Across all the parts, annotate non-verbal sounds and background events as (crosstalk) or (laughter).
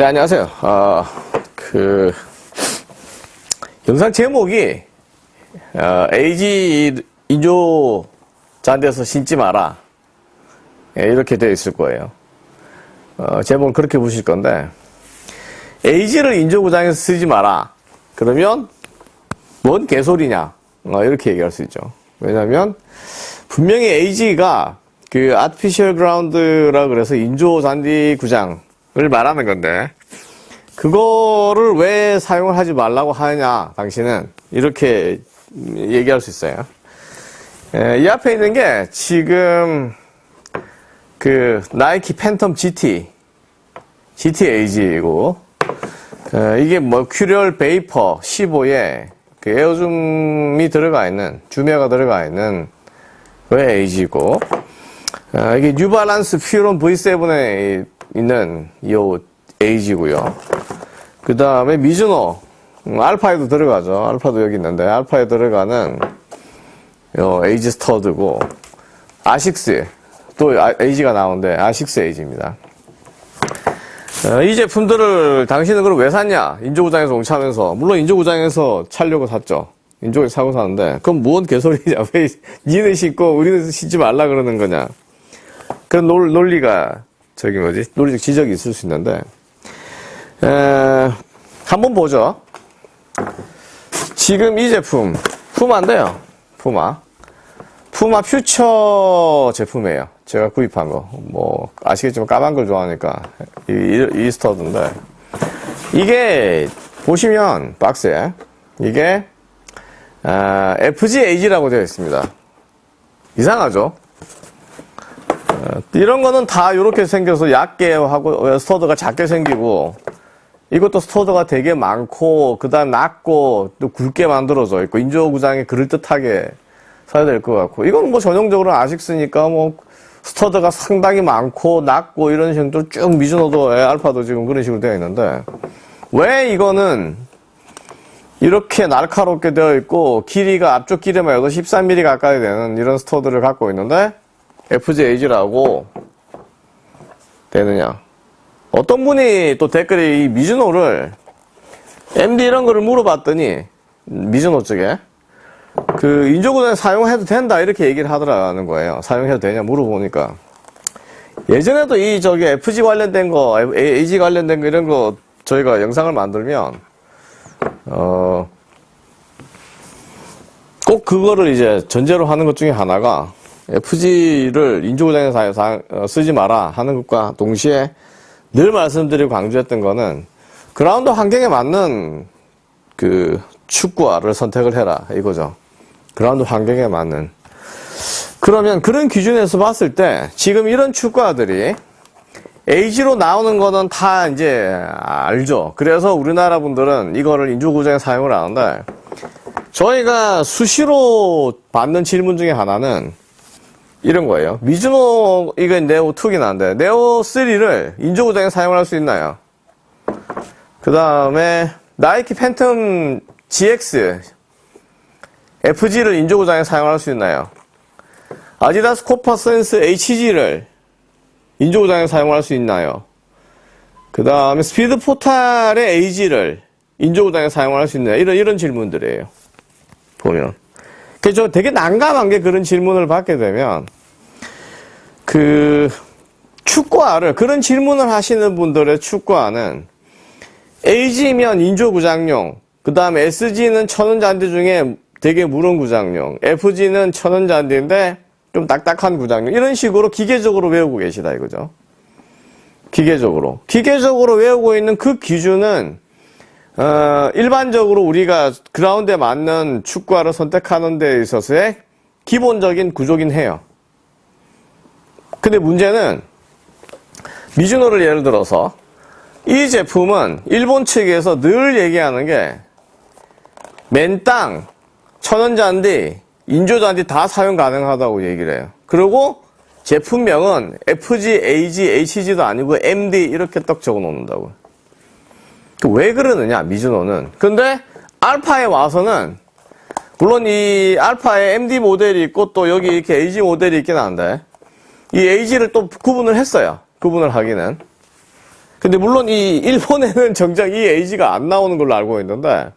네, 안녕하세요. 어, 그, 영상 제목이, 어, AG 인조 잔디에서 신지 마라. 예, 이렇게 되어 있을 거예요. 어, 제목은 그렇게 보실 건데, AG를 인조구장에서 쓰지 마라. 그러면, 뭔 개소리냐. 어, 이렇게 얘기할 수 있죠. 왜냐면, 분명히 AG가 그 artificial ground라 그래서 인조 잔디 구장 을 말하는 건데 그거를 왜 사용을 하지 말라고 하느냐 당신은 이렇게 얘기할 수 있어요. 에, 이 앞에 있는 게 지금 그 나이키 팬텀 GT GT AG이고 에, 이게 뭐 머큐리얼 베이퍼 15에 그 Air Zoom이 들어가 있는 Zoom Air가 들어가 있는 그 AG고 아, 이게 뉴발란스 퓨론 V7에 있는 이 AG고요. 그 다음에 미즈노 음, 알파에도 들어가죠. 알파도 여기 있는데 알파에 들어가는 요 AG stud고 아식스 또 아, AG가 나오는데 아식스 AG입니다. 어, 이 제품들을 당신은 그럼 왜 샀냐? 인조구장에서 공 차면서 물론 인조구장에서 차려고 샀죠. 인조에 사고 사는데 그럼 뭔 개소리냐? (laughs) 왜 니네 신고 우리는 신지 말라 그러는 거냐? 그런 논, 논리가 저기 뭐지 논리적 지적이 있을 수 있는데 에, 한번 보죠. 지금 이 제품 푸마인데요. 푸마 푸마 퓨처 제품이에요. 제가 구입한 거. 뭐 아시겠지만 까만 걸 좋아하니까 이, 이, 이 스터드인데 이게 보시면 박스에 이게 아, FGAG라고 되어 있습니다. 이상하죠? 이런 거는 다 이렇게 생겨서 얇게 하고 stud가 작게 생기고 이것도 stud가 되게 많고 그 다음 낮고 또 굵게 만들어져 있고 인조 구장에 그럴듯하게 써야 될 것 같고. 이건 뭐 전형적으로 아식스니까 뭐 stud가 상당히 많고 낮고 이런 식으로 쭉 미즈노도 알파도 지금 그런 식으로 되어 있는데 왜 이거는 이렇게 날카롭게 되어 있고 길이가 앞쪽 길이만 해도 13mm 가까이 되는 이런 스터드를 갖고 있는데 FJAG라고 되느냐. 어떤 분이 또 댓글에 이 미즈노를 MD 이런 거를 물어봤더니 미즈노 쪽에 그 인조구단 사용해도 된다 이렇게 얘기를 하더라는 거예요. 사용해도 되냐 물어보니까 예전에도 이 저기 FG 관련된 거, AG 관련된 거 이런 거 저희가 영상을 만들면 어 꼭 그거를 이제 전제로 하는 것 중에 하나가 FG를 인조구장에서 어, 쓰지 마라 하는 것과 동시에 늘 말씀드리고 강조했던 거는 그라운드 환경에 맞는 그 축구화를 선택을 해라 이거죠. 그라운드 환경에 맞는. 그러면 그런 기준에서 봤을 때 지금 이런 축구화들이 AG로 나오는 거는 다 이제 알죠. 그래서 우리나라 분들은 이거를 인조구장에 사용을 하는데 저희가 수시로 받는 질문 중에 하나는 이런 거예요. 미즈노 이건 네오 2긴 한데 네오 3를 인조구장에 사용할 수 있나요? 그 다음에 나이키 팬텀 GX FG를 인조구장에 사용할 수 있나요? 아디다스 코파 센스 HG를 인조구장에 사용할 수 있나요? 그 다음에 스피드 포탈의 AG를 인조구장에 사용할 수 있나요? 이런, 이런 질문들이에요. 보면. 그래서 되게 난감한 게 그런 질문을 받게 되면 그 축구화를 그런 질문을 하시는 분들의 축구화는 AG면 인조구장용 그 다음에 SG는 천원잔디 중에 되게 무른 구장용 FG는 천원잔디인데 좀 딱딱한 구장용 이런 식으로 기계적으로 외우고 계시다 이거죠? 기계적으로. 기계적으로 외우고 있는 그 기준은 어, 일반적으로 우리가 그라운드에 맞는 축구화를 선택하는 데 있어서의 기본적인 구조긴 해요. 근데 문제는 미즈노를 예를 들어서 이 제품은 일본 측에서 늘 얘기하는 게 맨땅, 천연잔디, 인조잔디 다 사용 가능하다고 얘기를 해요. 그리고 제품명은 FG, AG, HG도 아니고 MD 이렇게 딱 적어 놓는다고. 그 왜 그러느냐 미즈노는 근데 알파에 와서는 물론 이 알파에 MD 모델이 있고 또 여기 이렇게 AG 모델이 있긴 한데 이 AG를 또 구분을 했어요 구분을 하기는 근데 물론 이 일본에는 (laughs) 정작 이 에이지가 안 나오는 걸로 알고 있는데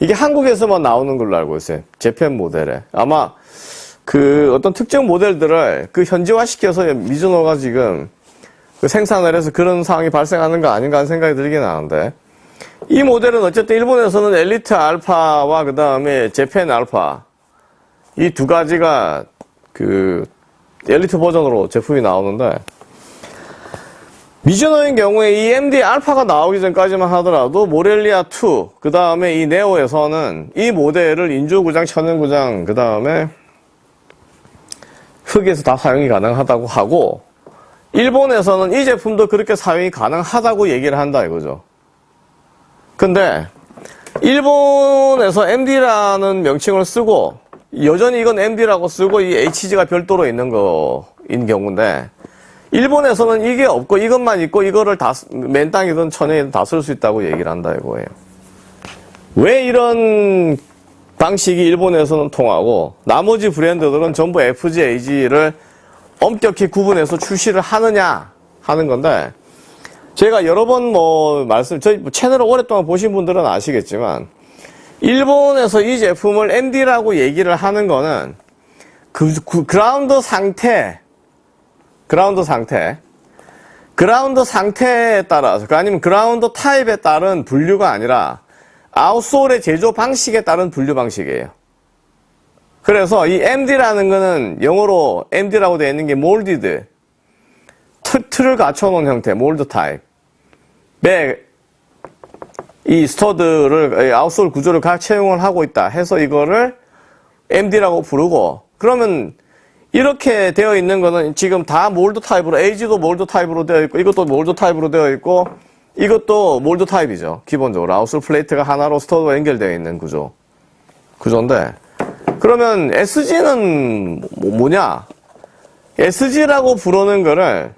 이게 한국에서만 나오는 걸로 알고 있어요. 재팬 모델에. 아마 그 어떤 특정 모델들을 그 현지화 시켜서 미즈노가 지금 그 생산을 해서 그런 상황이 발생하는 거 아닌가 하는 생각이 들긴 하는데. 이 모델은 어쨌든 일본에서는 엘리트 알파와 그 다음에 재팬 알파. 이 두 가지가 그 엘리트 버전으로 제품이 나오는데. 미즈노인 경우에 이 MD 알파가 나오기 전까지만 하더라도 모렐리아 2, 그 다음에 이 네오에서는 이 모델을 인조구장, 천연구장, 그 다음에 흙에서 다 사용이 가능하다고 하고 일본에서는 이 제품도 그렇게 사용이 가능하다고 얘기를 한다 이거죠. 근데 일본에서 MD라는 명칭을 쓰고 여전히 이건 MD라고 쓰고 이 HG가 별도로 있는 거인 경우인데 일본에서는 이게 없고 이것만 있고 이거를 다 맨땅이든 천연이든 다 쓸 수 있다고 얘기를 한다 이거예요. 왜 이런 방식이 일본에서는 통하고 나머지 브랜드들은 전부 FGAG를 엄격히 구분해서 출시를 하느냐 하는 건데 제가 여러 번 뭐 말씀 저희 채널을 오랫동안 보신 분들은 아시겠지만 일본에서 이 제품을 MD라고 얘기를 하는 거는 그, 그 그라운드 상태 그라운드 상태 그라운드 상태에 따라서 그 아니면 그라운드 타입에 따른 분류가 아니라 outsole의 제조 방식에 따른 분류 방식이에요. 그래서 이 MD라는 거는 영어로 MD라고 되어 있는 게 molded. 틀을 갖춰놓은 형태 mold 타입. 이 stud를 outsole 구조를 각 채용을 하고 있다 해서 이거를 MD라고 부르고 그러면 이렇게 되어 있는 거는 지금 다 mold 타입으로 AG도 mold 타입으로 되어 있고 이것도 mold 타입으로 되어 있고 이것도 mold 타입이죠 기본적으로. outsole plate가 하나로 stud와 연결되어 있는 구조. 구조인데 그러면 SG는 뭐, 뭐냐 SG라고 부르는 거를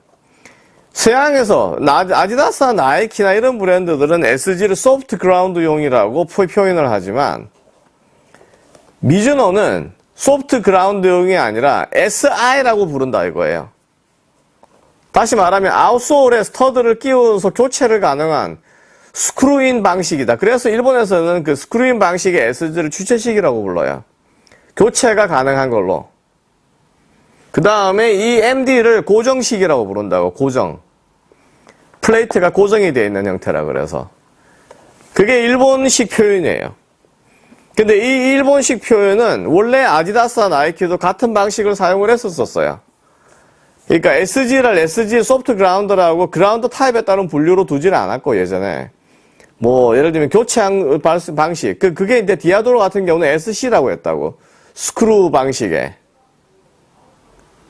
서양에서 아디다스나 나이키나 이런 브랜드들은 SG를 soft ground용이라고 표현을 하지만 미즈노는 soft ground용이 아니라 SI라고 부른다 이거예요. 다시 말하면 outsole에 stud를 끼워서 교체를 가능한 screw-in 방식이다. 그래서 일본에서는 그 screw-in 방식의 SG를 주체식이라고 불러요. 교체가 가능한 걸로. 그 다음에 이 MD를 고정식이라고 부른다고, 고정. 플레이트가 고정이 되어 있는 형태라 그래서. 그게 일본식 표현이에요. 근데 이 일본식 표현은 원래 아디다스와 나이키도 같은 방식을 사용을 했었어요. 그러니까 SG를 SG soft ground라고 그라운드 타입에 따른 분류로 두지를 않았고 예전에 뭐 예를 들면 교체형 방식 그 그게 이제 디아도라 같은 경우는 SC라고 했다고 스크루 방식의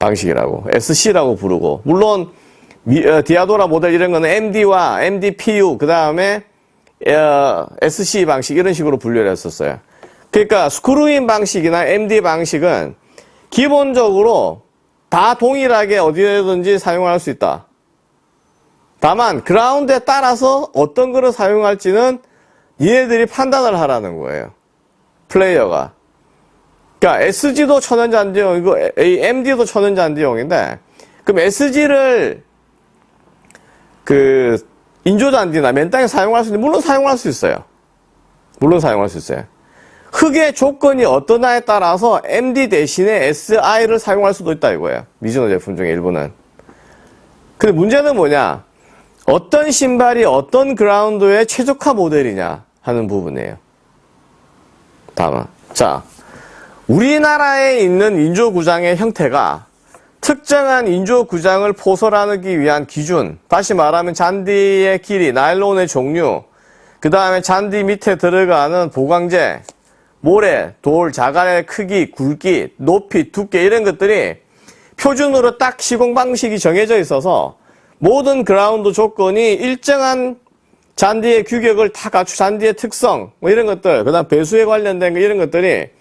방식이라고 SC라고 부르고 물론 어, 디아도라 모델 이런 거는 MD와 MDPU 그 다음에 어, SC 방식 이런 식으로 분류를 했었어요. 그러니까 screw-in 방식이나 MD 방식은 기본적으로 다 동일하게 어디에든지 사용할 수 있다. 다만 그라운드에 따라서 어떤 거를 사용할지는 얘네들이 판단을 하라는 거예요. 플레이어가. 그러니까 SG도 천연잔디용이고 MD도 천연잔디용인데 그럼 SG를 그 인조잔디나 맨땅에 사용할 수 있는 물론 사용할 수 있어요. 물론 사용할 수 있어요. 흙의 조건이 어떠냐에 따라서 MD 대신에 SI를 사용할 수도 있다 이거예요. 미즈노 제품 중에 일부는. 근데 문제는 뭐냐? 어떤 신발이 어떤 그라운드에 최적화 모델이냐 하는 부분이에요. 다음. 자, 우리나라에 있는 인조구장의 형태가 특정한 인조구장을 포설하기 위한 기준, 다시 말하면 잔디의 길이, 나일론의 종류, 그 다음에 잔디 밑에 들어가는 보강제, 모래, 돌, 자갈의 크기, 굵기, 높이, 두께 이런 것들이 표준으로 딱 시공 방식이 정해져 있어서 모든 그라운드 조건이 일정한 잔디의 규격을 다 갖추, 잔디의 특성, 뭐 이런 것들, 그 다음 배수에 관련된 거 이런 것들이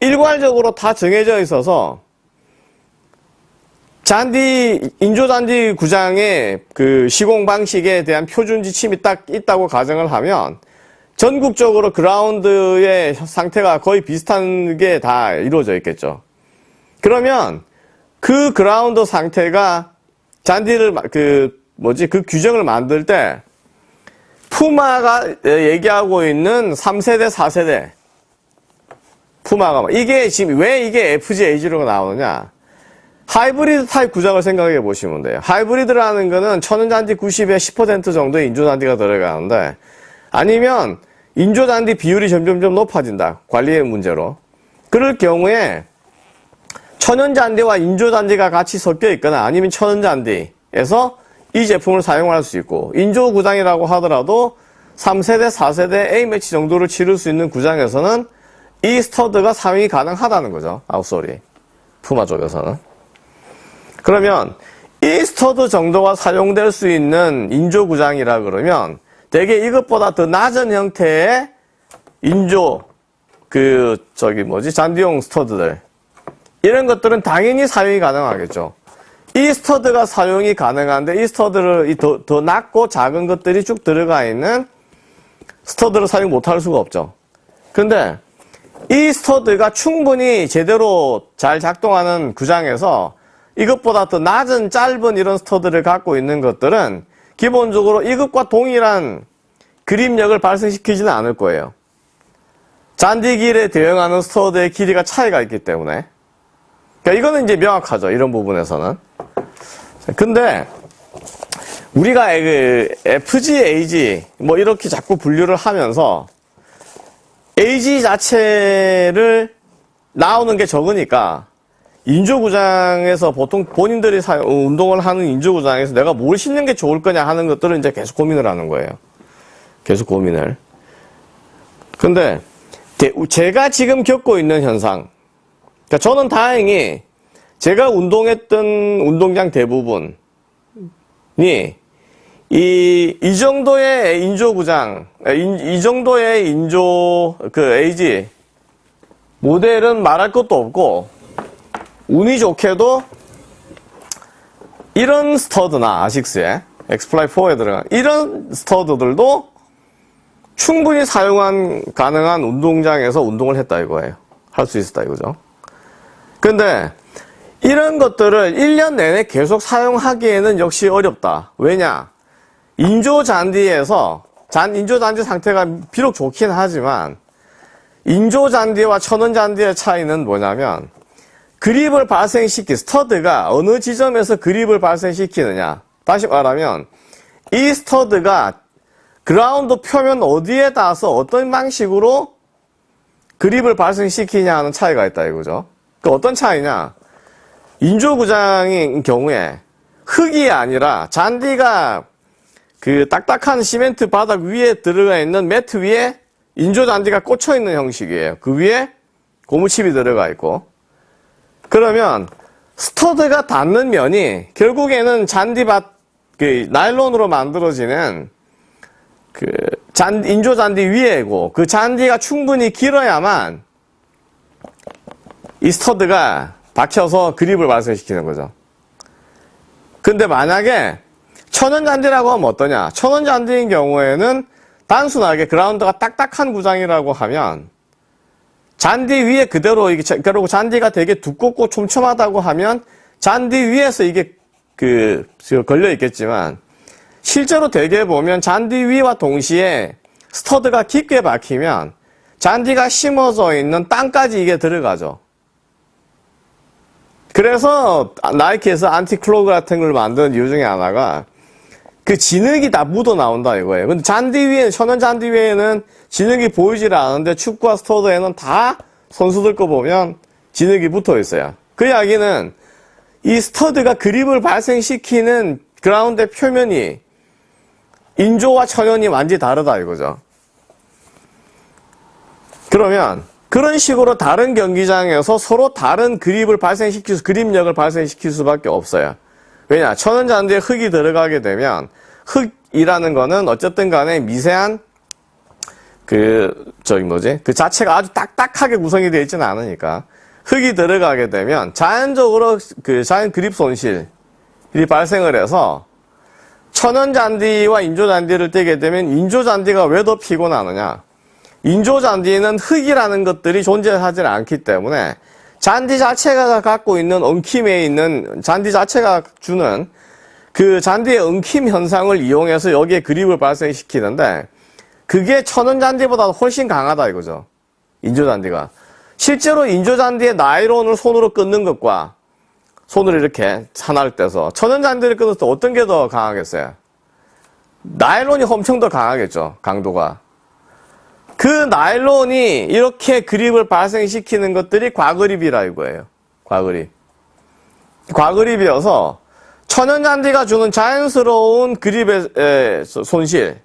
일괄적으로 다 정해져 있어서 잔디, 인조잔디 구장의 그 시공 방식에 대한 표준 지침이 딱 있다고 가정을 하면 전국적으로 그라운드의 상태가 거의 비슷한 게 다 이루어져 있겠죠. 그러면 그 그라운드 상태가 잔디를 그 뭐지 그 규정을 만들 때 푸마가 얘기하고 있는 3세대, 4세대 푸마가 이게 지금 왜 이게 FG AG가 나오느냐? 하이브리드 타입 구장을 생각해 보시면 돼요. 하이브리드라는 거는 천연잔디 90에 10% 정도의 인조잔디가 들어가는데 아니면 인조잔디 비율이 점점점 높아진다. 관리의 문제로. 그럴 경우에 천연잔디와 인조잔디가 같이 섞여 있거나 아니면 천연잔디에서 이 제품을 사용할 수 있고 인조 구장이라고 하더라도 3세대, 4세대 A매치 정도를 치를 수 있는 구장에서는 이 스터드가 사용이 가능하다는 거죠. outsole이. 푸마 쪽에서는. 그러면 이 스터드 정도가 사용될 수 있는 인조 구장이라 그러면 대개 이것보다 더 낮은 형태의 인조 그 저기 뭐지 잔디용 스터드들 이런 것들은 당연히 사용이 가능하겠죠. 이 스터드가 사용이 가능한데 이 스터드를 더, 더 낮고 작은 것들이 쭉 들어가 있는 스터드를 사용 못할 수가 없죠. 근데 이 스터드가 충분히 제대로 잘 작동하는 구장에서 이것보다 더 낮은 짧은 이런 스터드를 갖고 있는 것들은 기본적으로 이것과 동일한 그립력을 발생시키지는 않을 거예요. 잔디길에 대응하는 스터드의 길이가 차이가 있기 때문에. 그러니까 이거는 이제 명확하죠. 이런 부분에서는. 근데 우리가 그 FG, AG 뭐 이렇게 자꾸 분류를 하면서 AG 자체를 나오는 게 적으니까 인조구장에서 보통 본인들이 사, 운동을 하는 인조구장에서 내가 뭘 신는 게 좋을 거냐 하는 것들을 이제 계속 고민을 하는 거예요. 계속 고민을. 근데 제가 지금 겪고 있는 현상. 그러니까 저는 다행히 제가 운동했던 운동장 대부분이 이, 이 정도의 인조구장, 이, 이 정도의 인조, 그, 에이지, 모델은 말할 것도 없고, 운이 좋게도, 이런 스터드나, 아식스에, 엑스플라이 4에 들어간, 이런 스터드들도 충분히 사용한, 가능한 운동장에서 운동을 했다 이거예요. 할 수 있었다 이거죠. 근데, 이런 것들을 1년 내내 계속 사용하기에는 역시 어렵다. 왜냐? 인조 잔디에서 잔 인조 잔디 상태가 비록 좋긴 하지만 인조 잔디와 천연 잔디의 차이는 뭐냐면 그립을 발생시키 스터드가 어느 지점에서 그립을 발생시키느냐. 다시 말하면 이 스터드가 그라운드 표면 어디에 닿아서 어떤 방식으로 그립을 발생시키냐 하는 차이가 있다 이거죠. 그 어떤 차이냐? 인조구장인 경우에 흙이 아니라 잔디가 그 딱딱한 시멘트 바닥 위에 들어가 있는 매트 위에 인조잔디가 꽂혀 있는 형식이에요. 그 위에 고무칩이 들어가 있고. 그러면 스터드가 닿는 면이 결국에는 잔디밭, 그 나일론으로 만들어지는 그 잔, 인조 잔디 위에고 그 잔디가 충분히 길어야만 이 스터드가 박혀서 그립을 발생시키는 거죠. 근데 만약에 천연 잔디라고 하면 어떠냐? 천연 잔디인 경우에는 단순하게 그라운드가 딱딱한 구장이라고 하면 잔디 위에 그대로 이게 그리고 잔디가 되게 두껍고 촘촘하다고 하면 잔디 위에서 이게 그 걸려 있겠지만 실제로 대개 보면 잔디 위와 동시에 스터드가 깊게 박히면 잔디가 심어져 있는 땅까지 이게 들어가죠. 그래서 나이키에서 안티클로그 같은 걸 만든 이유 중에 하나가 그 진흙이 다 묻어 나온다 이거예요. 근데 잔디 위에는 천연 잔디 위에는 진흙이 보이질 않은데 축구화 스터드에는 다 선수들 거 보면 진흙이 붙어 있어요. 그 이야기는 이 스터드가 그립을 발생시키는 그라운드 표면이 인조와 천연이 완전히 다르다 이거죠. 그러면 그런 식으로 다른 경기장에서 서로 다른 그립을 발생시킬 수, 그립력을 발생시킬 수밖에 없어요. 왜냐? 천연 잔디에 흙이 들어가게 되면 흙이라는 거는 어쨌든 간에 미세한 그 저기 뭐지? 그 자체가 아주 딱딱하게 구성이 되어 있지는 않으니까 흙이 들어가게 되면 자연적으로 그 자연 그립 손실이 발생을 해서 천연 잔디와 인조 잔디를 떼게 되면 인조 잔디가 왜 더 피곤하느냐? 인조 잔디는 흙이라는 것들이 존재하지 않기 때문에 잔디 자체가 갖고 있는 엉킴에 있는 잔디 자체가 주는 그 잔디의 엉킴 현상을 이용해서 여기에 그립을 발생시키는데 그게 천연 잔디보다 훨씬 강하다 이거죠. 인조 잔디가. 실제로 인조 잔디의 나이론을 손으로 끊는 것과 손으로 이렇게 하나를 떼서 천연 잔디를 끊을 때 어떤 게 더 강하겠어요? 나일론이 엄청 더 강하겠죠. 강도가. 그 나일론이 이렇게 그립을 발생시키는 것들이 과그립이라 이거예요. 과그립. 과그립이어서 천연잔디가 주는 자연스러운 그립의 에, 손실.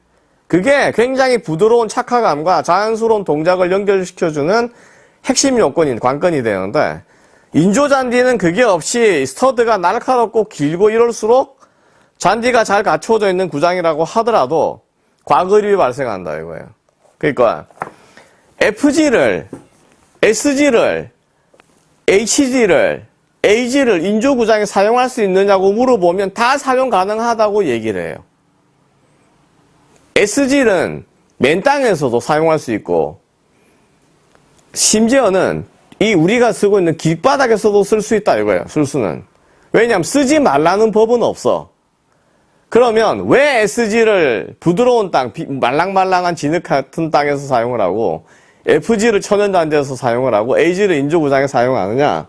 그게 굉장히 부드러운 착화감과 자연스러운 동작을 연결시켜주는 핵심 요건인 관건이 되는데 인조잔디는 그게 없이 스터드가 날카롭고 길고 이럴수록 잔디가 잘 갖춰져 있는 구장이라고 하더라도 과그립이 발생한다 이거예요. 그러니까 FG를 SG를 HG를 AG를 인조 구장에 사용할 수 있느냐고 물어보면 다 사용 가능하다고 얘기를 해요. SG는 맨 땅에서도 사용할 수 있고 심지어는 이 우리가 쓰고 있는 길바닥에서도 쓸 수 있다 이거예요. 쓸 수는. 왜냐하면 쓰지 말라는 법은 없어. 그러면 왜 SG를 부드러운 땅, 비- 말랑말랑한 진흙 같은 땅에서 사용을 하고 FG를 천연잔디에서 사용을 하고 AG를 인조구장에 사용하느냐?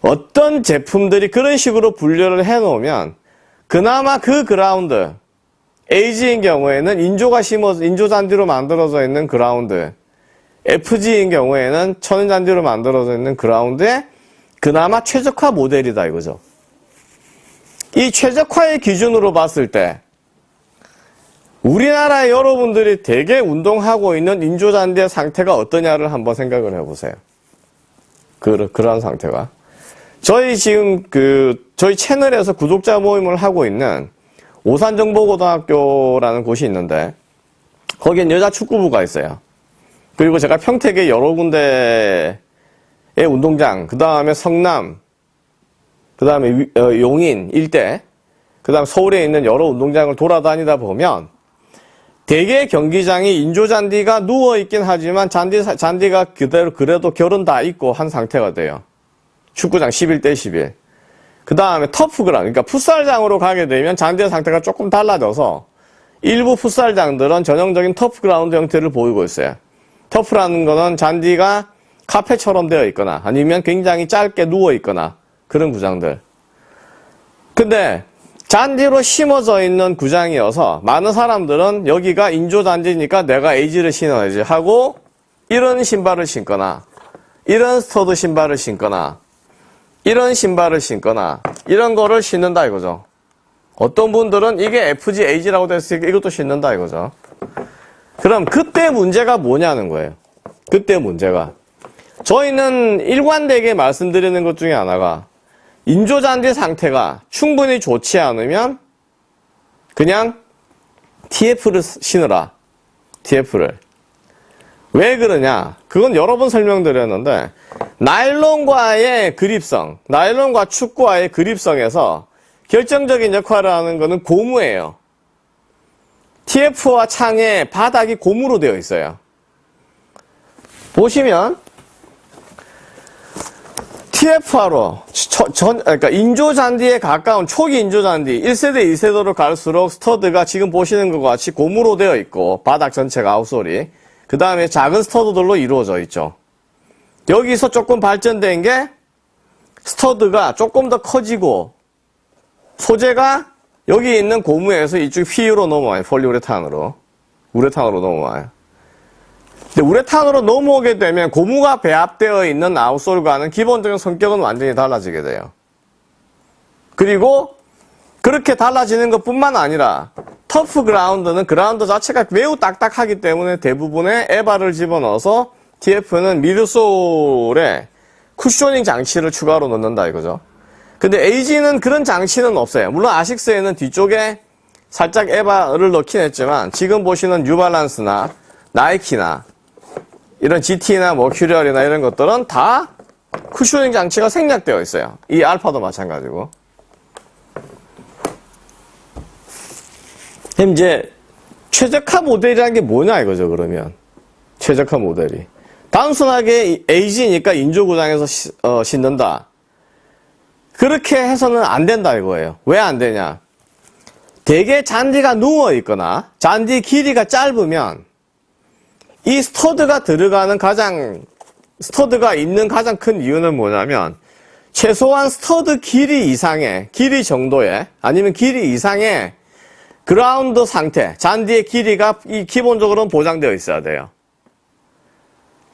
어떤 제품들이 그런 식으로 분류를 해놓으면 그나마 그 그라운드, AG인 경우에는 인조가 심어 인조잔디로 만들어져 있는 그라운드, FG인 경우에는 천연잔디로 만들어져 있는 그라운드에 그나마 최적화 모델이다 이거죠. 이 최적화의 기준으로 봤을 때 우리나라의 여러분들이 대개 운동하고 있는 인조잔디의 상태가 어떠냐를 한번 생각을 해보세요. 그, 그런 상태가. 저희 지금 그, 저희 채널에서 구독자 모임을 하고 있는 오산정보고등학교라는 곳이 있는데, 거기엔 여자 축구부가 있어요. 그리고 제가 평택의 여러 군데의 운동장, 그 다음에 성남, 그 다음에 용인 일대, 그 다음 서울에 있는 여러 운동장을 돌아다니다 보면 대개 경기장이 인조잔디가 누워있긴 하지만 잔디, 잔디가 그대로 그래도 결은 다 있고 한 상태가 돼요. 축구장 11대 11. 그 다음에 turf ground, 그러니까 풋살장으로 가게 되면 잔디의 상태가 조금 달라져서 일부 풋살장들은 전형적인 turf ground 형태를 보이고 있어요. turf라는 거는 잔디가 카펫처럼 되어 있거나 아니면 굉장히 짧게 누워 있거나 그런 구장들. 근데 잔디로 심어져 있는 구장이어서 많은 사람들은 여기가 인조잔디니까 내가 에이지를 신어야지 하고 이런 신발을 신거나 이런 스터드 신발을 신거나 이런 신발을 신거나 이런 거를 신는다 이거죠. 어떤 분들은 이게 FG AG라고 됐으니까 이것도 신는다 이거죠. 그럼 그때 문제가 뭐냐는 거예요. 그때 문제가. 저희는 일관되게 말씀드리는 것 중에 하나가 인조잔디 상태가 충분히 좋지 않으면 그냥 TF를 신으라. TF를. 왜 그러냐? 그건 여러 번 설명드렸는데 나일론과의 그립성, 나일론과 축구와의 그립성에서 결정적인 역할을 하는 것은 고무예요. TF화 창의 바닥이 고무로 되어 있어요. 보시면 TF화로 전, 그러니까 인조잔디에 가까운 초기 인조잔디 1세대, 2세대로 갈수록 스터드가 지금 보시는 것 같이 고무로 되어 있고 바닥 전체가 outsole이 그 다음에 작은 스터드들로 이루어져 있죠. 여기서 조금 발전된 게 스터드가 조금 더 커지고 소재가 여기 있는 고무에서 이쪽 PU로 넘어와요. 폴리우레탄으로. 우레탄으로 넘어와요. 우레탄으로 넘어오게 되면 고무가 배합되어 있는 outsole과는 기본적인 성격은 완전히 달라지게 돼요. 그리고 그렇게 달라지는 것 뿐만 아니라 turf ground는 그라운드 자체가 매우 딱딱하기 때문에 대부분의 EVA를 집어넣어서 TF는 midsole에 쿠셔닝 장치를 추가로 넣는다 이거죠. 근데 AG는 그런 장치는 없어요. 물론 아식스에는 뒤쪽에 살짝 에바를 넣긴 했지만 지금 보시는 뉴발란스나 나이키나 이런 GT나 머큐리얼이나 이런 것들은 다 쿠셔닝 장치가 생략되어 있어요. 이 알파도 마찬가지고. 그럼 이제 최적화 모델이라는 게 뭐냐 이거죠 그러면? 최적화 모델이. 단순하게 AG니까 인조구장에서 시- 어, 신는다. 그렇게 해서는 안 된다 이거예요. 왜 안 되냐? 대개 잔디가 누워 있거나 잔디 길이가 짧으면 이 스터드가 들어가는 가장 스터드가 있는 가장 큰 이유는 뭐냐면 최소한 스터드 길이 이상의 길이 정도의 아니면 길이 이상의 그라운드 상태 잔디의 길이가 이 기본적으로는 보장되어 있어야 돼요.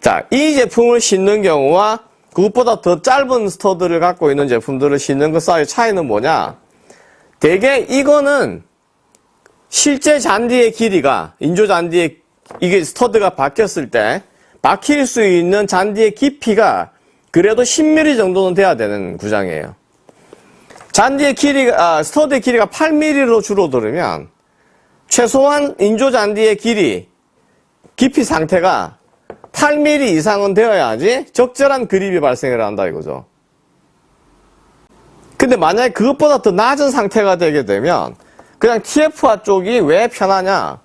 자, 이 제품을 신는 경우와 그것보다 더 짧은 스터드를 갖고 있는 제품들을 신는 것 사이의 차이는 뭐냐? 대개 이거는 실제 잔디의 길이가 인조 잔디의 이게 스터드가 박혔을 때 박힐 수 있는 잔디의 깊이가 그래도 10mm 정도는 돼야 되는 구장이에요. 잔디의 길이가 아, 스터드의 길이가 8mm로 줄어들으면 최소한 인조 잔디의 길이 깊이 상태가 8mm 이상은 되어야지 적절한 그립이 발생을 한다 이거죠. 근데 만약에 그것보다 더 낮은 상태가 되게 되면 그냥 TF화 쪽이 왜 편하냐?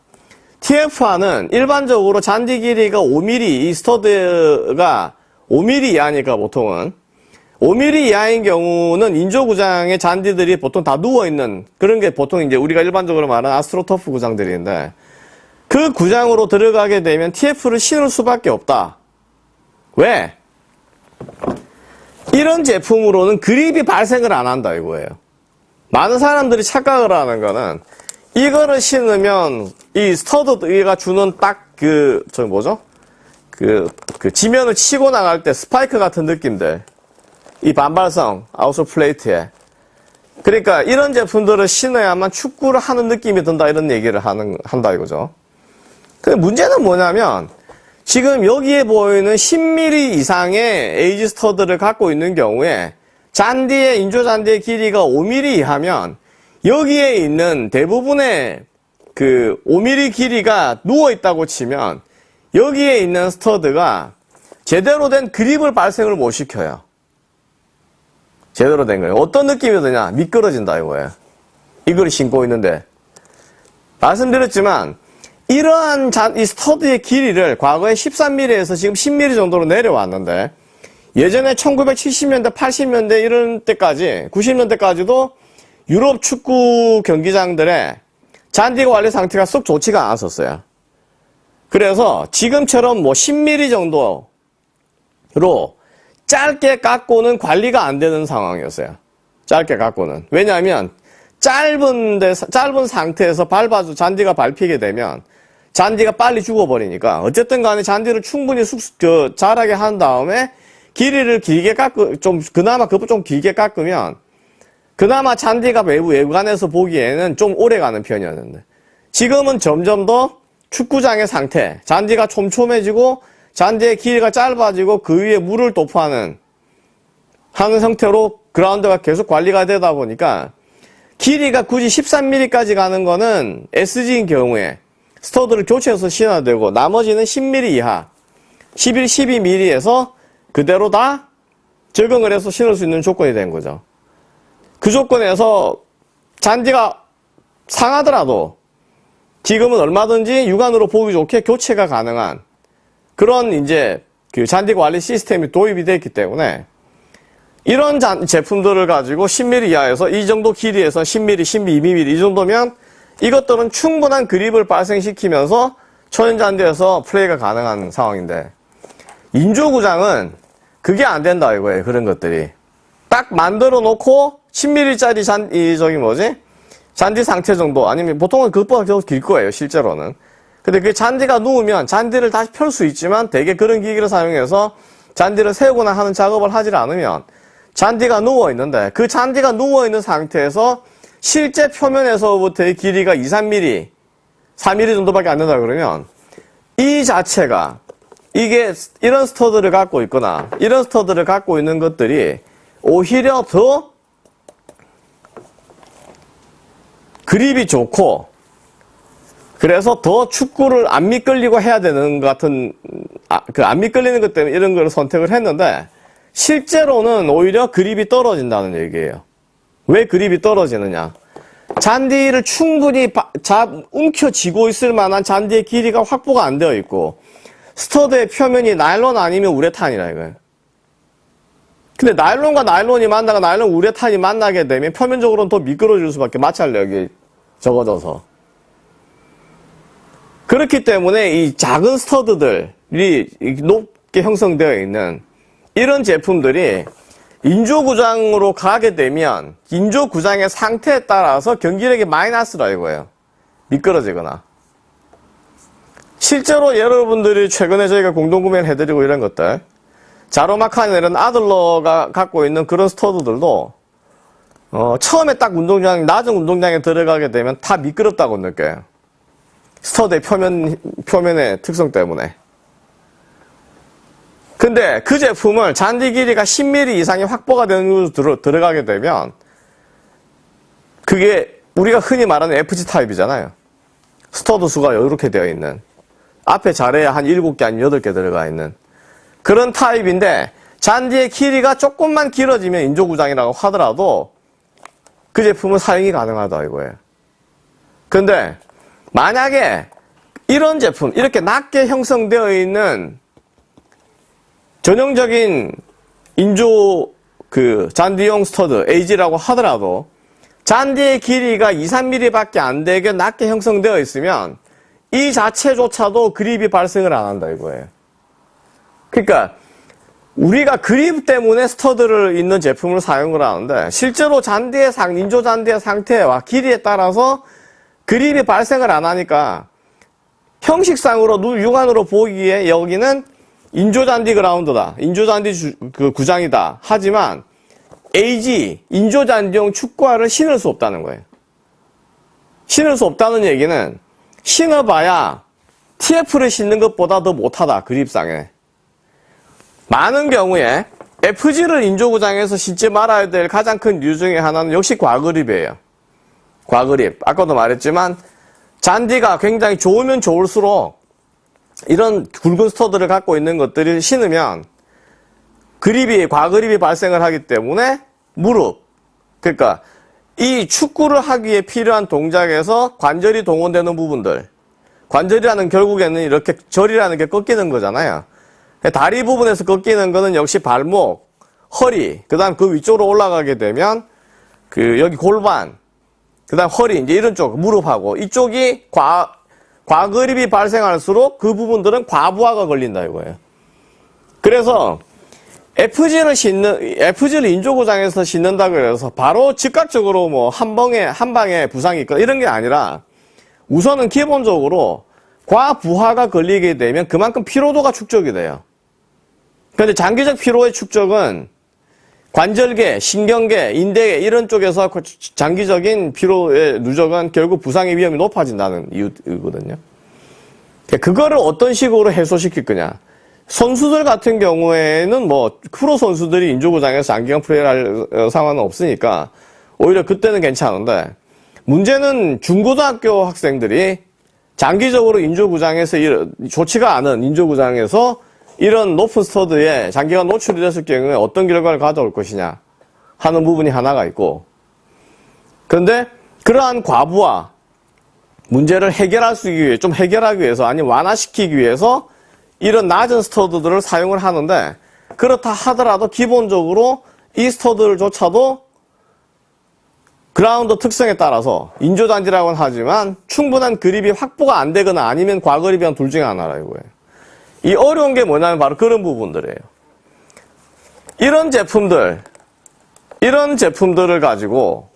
TF화는 일반적으로 잔디 길이가 5mm, 이 스터드가 5mm 이하니까 보통은 5mm 이하인 경우는 인조구장의 잔디들이 보통 다 누워있는 그런 게 보통 이제 우리가 일반적으로 말하는 아스트로터프 구장들인데 그 구장으로 들어가게 되면 TF를 신을 수밖에 없다. 왜? 이런 제품으로는 그립이 발생을 안 한다 이거예요. 많은 사람들이 착각을 하는 거는 이거를 신으면 이 스터드가 주는 딱 그, 저 뭐죠? 그, 그 지면을 치고 나갈 때 스파이크 같은 느낌들. 이 반발성, outsole plate에. 그러니까 이런 제품들을 신어야만 축구를 하는 느낌이 든다 이런 얘기를 하는, 한다 이거죠. 근데 문제는 뭐냐면 지금 여기에 보이는 10mm 이상의 AG 스터드를 갖고 있는 경우에 잔디의 인조 잔디의 길이가 5mm 이하면 여기에 있는 대부분의 그 5mm 길이가 누워 있다고 치면 여기에 있는 스터드가 제대로 된 그립을 발생을 못 시켜요. 제대로 된 거예요. 어떤 느낌이 드냐? 미끄러진다 이거예요. 이걸 신고 있는데 말씀드렸지만 이러한 잔, 이 스터드의 길이를 과거에 13mm에서 지금 10mm 정도로 내려왔는데 예전에 1970년대, 80년대 이런 때까지 90년대까지도 유럽 축구 경기장들의 잔디 관리 상태가 썩 좋지가 않았었어요. 그래서 지금처럼 뭐 10mm 정도로 짧게 깎고는 관리가 안 되는 상황이었어요. 짧게 깎고는. 왜냐하면 짧은 데, 짧은 상태에서 밟아서 잔디가 밟히게 되면 잔디가 빨리 죽어버리니까 어쨌든 간에 잔디를 충분히 숙, 그, 자라게 한 다음에 길이를 길게 깎으, 좀, 그나마 그것 좀 길게 깎으면 그나마 잔디가 외부, 외관에서 보기에는 좀 오래 가는 편이었는데 지금은 점점 더 축구장의 상태, 잔디가 촘촘해지고 잔디의 길이가 짧아지고 그 위에 물을 도포하는 하는 형태로 그라운드가 계속 관리가 되다 보니까 길이가 굳이 13mm까지 가는 거는 SG인 경우에 스터드를 교체해서 신어야 되고 나머지는 10mm 이하 11, 12mm에서 그대로 다 적응을 해서 신을 수 있는 조건이 된 거죠. 그 조건에서 잔디가 상하더라도 지금은 얼마든지 육안으로 보기 좋게 교체가 가능한 그런 이제 그 잔디 관리 시스템이 도입이 되어 있기 때문에 이런 잔, 제품들을 가지고 10mm 이하에서 이 정도 길이에서 10mm, 12mm 이 정도면 이것들은 충분한 그립을 발생시키면서 초연잔디에서 플레이가 가능한 상황인데 인조구장은 그게 안 된다 이거예요 그런 것들이. 딱 만들어 놓고 10mm짜리 잔, 이 저기 뭐지? 잔디 상태 정도. 아니면 보통은 그것보다 계속 길 거예요 실제로는. 근데 그 잔디가 누우면 잔디를 다시 펼 수 있지만 대개 그런 기기를 사용해서 잔디를 세우거나 하는 작업을 하지 않으면 잔디가 누워 있는데 그 잔디가 누워 있는 상태에서 실제 표면에서부터의 길이가 2, 3mm, 4mm 정도밖에 안 된다 그러면 이 자체가 이게 이런 스터드를 갖고 있거나 이런 스터드를 갖고 있는 것들이 오히려 더 그립이 좋고 그래서 더 축구를 안 미끌리고 해야 되는 것 같은 아, 그 안 미끌리는 것 때문에 이런 걸 선택을 했는데 실제로는 오히려 그립이 떨어진다는 얘기예요. 왜 그립이 떨어지느냐? 잔디를 충분히 자, 움켜쥐고 있을 만한 잔디의 길이가 확보가 안 되어 있고 스터드의 표면이 나일론 아니면 우레탄이라 이거예요. 근데 나일론과 나일론이 만나가 나일론 우레탄이 만나게 되면 표면적으로는 더 미끄러질 수밖에 마찰력이 적어져서. 그렇기 때문에 이 작은 스터드들이 높게 형성되어 있는 이런 제품들이 인조구장으로 가게 되면 인조구장의 상태에 따라서 경기력이 마이너스라 이거예요. 미끄러지거나. 실제로 여러분들이 최근에 저희가 공동구매를 해드리고 이런 것들 자로마칸 이런 아들러가 갖고 있는 그런 스터드들도 어, 처음에 딱 운동장, 낮은 운동장에 들어가게 되면 다 미끄럽다고 느껴요. 스터드의 표면, 표면의 특성 때문에. 근데 그 제품을 잔디 길이가 10mm 이상이 확보가 되는 곳으로 들어, 들어가게 되면 그게 우리가 흔히 말하는 FG 타입이잖아요. 스터드 수가 이렇게 되어 있는. 앞에 자리에 한 7개, 아니면 8개 들어가 있는. 그런 타입인데 잔디의 길이가 조금만 길어지면 인조구장이라고 하더라도 그 제품은 사용이 가능하다 이거예요. 근데 만약에 이런 제품 이렇게 낮게 형성되어 있는 전형적인 인조 그 잔디용 스터드 AG라고 하더라도 잔디의 길이가 2, 3mm 밖에 안 되게 낮게 형성되어 있으면 이 자체조차도 그립이 발생을 안 한다 이거예요. 그러니까 우리가 그립 때문에 스터드를 있는 제품을 사용을 하는데 실제로 잔디의 상, 인조 잔디의 상태와 길이에 따라서 그립이 발생을 안 하니까 형식상으로 눈 육안으로 보기에 여기는 인조 잔디 그라운드다. 인조 잔디 주, 그 구장이다. 하지만 AG 인조 잔디용 축구화를 신을 수 없다는 거예요. 신을 수 없다는 얘기는 신어봐야 TF를 신는 것보다 더 못하다. 그립상에. 많은 경우에 FG를 인조구장에서 신지 말아야 될 가장 큰 이유 중에 하나는 역시 과그립이에요. 과그립. 아까도 말했지만 잔디가 굉장히 좋으면 좋을수록 이런 굵은 스터드를 갖고 있는 것들을 신으면 그립이 과그립이 발생을 하기 때문에 무릎 그러니까 이 축구를 하기에 필요한 동작에서 관절이 동원되는 부분들 관절이라는 결국에는 이렇게 절이라는 게 꺾이는 거잖아요. 다리 부분에서 꺾이는 거는 역시 발목, 허리, 그 다음 그 위쪽으로 올라가게 되면 그 여기 골반, 그 다음 허리, 이제 이런 쪽, 무릎하고 이쪽이 과, 과그립이 발생할수록 그 부분들은 과부하가 걸린다 이거예요. 그래서 FG를 신는, FG를 인조구장에서 신는다 그래서 바로 즉각적으로 뭐 한 방에, 한 방에 부상이 있거나 이런 게 아니라 우선은 기본적으로 과부하가 걸리게 되면 그만큼 피로도가 축적이 돼요. 그런데 장기적 피로의 축적은 관절계, 신경계, 인대계 이런 쪽에서 그 장기적인 피로의 누적은 결국 부상의 위험이 높아진다는 이유거든요. 그러니까 그거를 어떤 식으로 해소시킬 거냐. 선수들 같은 경우에는 뭐 프로 선수들이 인조구장에서 장기간 플레이를 할 어, 상황은 없으니까 오히려 그때는 괜찮은데 문제는 중고등학교 학생들이 장기적으로 인조구장에서 좋지가 않은 인조구장에서 이런 높은 스터드에 장기간 노출이 됐을 경우에 어떤 결과를 가져올 것이냐 하는 부분이 하나가 있고 그런데 그러한 과부와 문제를 해결할 수 위해 좀 해결하기 위해서 아니면 완화시키기 위해서 이런 낮은 스터드들을 사용을 하는데 그렇다 하더라도 기본적으로 이 스터드조차도 그라운드 특성에 따라서 인조단지라고는 하지만 충분한 그립이 확보가 안 되거나 아니면 과그립이란 둘 중에 하나라 이거예요. 이 어려운 게 뭐냐면 바로 그런 부분들이에요. 이런 제품들, 이런 제품들을 가지고